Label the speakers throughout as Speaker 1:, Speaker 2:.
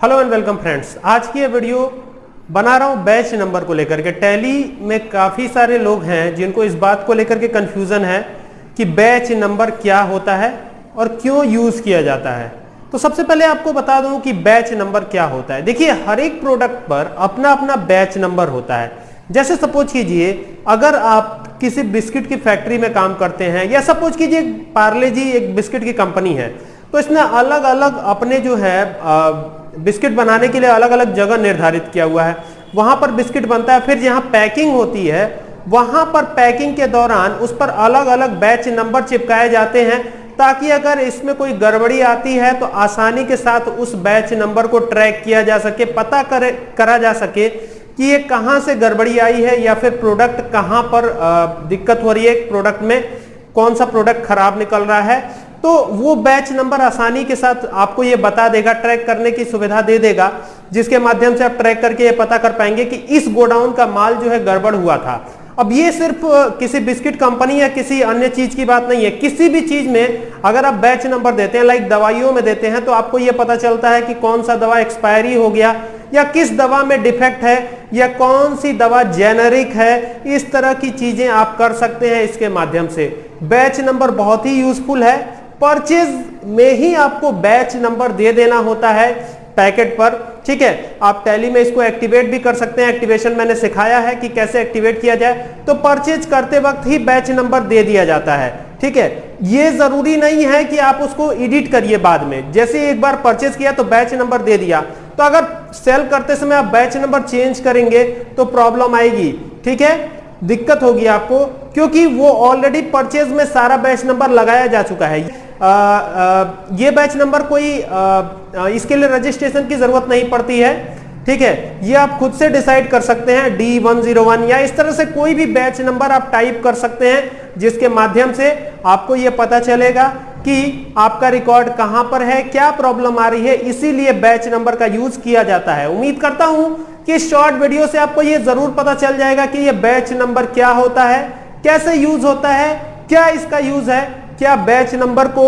Speaker 1: Hello and welcome friends आज की ये वीडियो बना रहा हूँ बैच नंबर को लेकर के। टैली में काफ़ी सारे लोग हैं जिनको इस बात को लेकर के कंफ्यूजन है कि बैच नंबर क्या होता है और क्यों यूज़ किया जाता है। तो सबसे पहले आपको बता दूँ कि बैच नंबर क्या होता है। देखिए, हर एक प्रोडक्ट पर अपना अपना बैच नंबर होता है। जैसे सपोज़ कीजिए, अगर आप किसी बिस्किट की फैक्ट्री में काम करते हैं या सपोज़ कीजिए पार्ले जी एक बिस्किट की कंपनी है। तो इसने अलग अलग अपने जो है बिस्किट बनाने के लिए अलग अलग जगह निर्धारित किया हुआ है। वहाँ पर बिस्किट बनता है, फिर जहाँ पैकिंग होती है, वहाँ पर पैकिंग के दौरान उस पर अलग अलग बैच नंबर चिपकाए जाते हैं, ताकि अगर इसमें कोई गड़बड़ी आती है तो आसानी के साथ उस बैच नंबर को ट्रैक किया जा सके, पता करे, करा जा सके कि ये कहाँ से गड़बड़ी आई है, या फिर प्रोडक्ट कहाँ पर दिक्कत हो रही है प्रोडक्ट में कौन सा प्रोडक्ट खराब निकल रहा है। तो वो बैच नंबर आसानी के साथ आपको ये बता देगा ट्रैक करने की सुविधा दे देगा, जिसके माध्यम से आप ट्रैक करके ये पता कर पाएँगे कि इस गोडाउन का माल जो है गड़बड़ हुआ था। अब ये सिर्फ़ किसी बिस्किट कंपनी या किसी अन्य चीज़ की बात नहीं है, किसी भी चीज़ में अगर आप बैच नंबर देते हैं लाइक दवाइयों में देते हैं तो आपको ये पता चलता है कि कौन सा दवा एक्सपायरी हो गया, या किस दवा में डिफेक्ट है, या कौन सी दवा जेनरिक है, इस तरह की चीज़ें आप कर सकते हैं इसके माध्यम से। बैच नंबर बहुत ही यूजफुल है परचेज में ही आपको बैच नंबर दे देना होता है पैकेट पर। ठीक है? आप टैली में इसको एक्टिवेट भी कर सकते हैं। एक्टिवेशन मैंने सिखाया है कि कैसे एक्टिवेट किया जाए। तो परचेज करते वक्त ही बैच नंबर दे दिया जाता है। ठीक है? ये ज़रूरी नहीं है कि आप उसको एडिट करिए बाद में। जैसे एक बार परचेज किया तो बैच नंबर दे दिया। तो अगर सेल करते समय आप बैच नंबर चेंज करेंगे तो प्रॉब्लम आएगी। ठीक है? दिक्कत होगी आपको, क्योंकि वो ऑलरेडी परचेज में सारा बैच नंबर लगाया जा चुका है। ये बैच नंबर कोई आ, इसके लिए रजिस्ट्रेशन की ज़रूरत नहीं पड़ती है ठीक है? ये आप खुद से डिसाइड कर सकते हैं डी वन ज़ीरो वन या इस तरह से कोई भी बैच नंबर आप टाइप कर सकते हैं जिसके माध्यम से आपको ये पता चलेगा कि आपका रिकॉर्ड कहाँ पर है क्या प्रॉब्लम आ रही है इसीलिए बैच नंबर का यूज़ किया जाता है। उम्मीद करता हूँ कि शॉर्ट वीडियो से आपको ये ज़रूर पता चल जाएगा कि ये बैच नंबर क्या होता है कैसे यूज़ होता है क्या इसका यूज़ है। क्या बैच नंबर को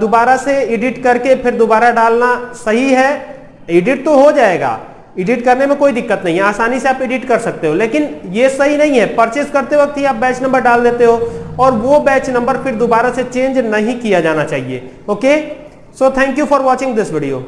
Speaker 1: दोबारा से एडिट करके फिर दोबारा डालना सही है? एडिट तो हो जाएगा। एडिट करने में कोई दिक्कत नहीं है। आसानी से आप एडिट कर सकते हो। लेकिन ये सही नहीं है। परचेज करते वक्त ही आप बैच नंबर डाल देते हो और वो बैच नंबर फिर दोबारा से चेंज नहीं किया जाना चाहिए। Okay so thank you for watching this video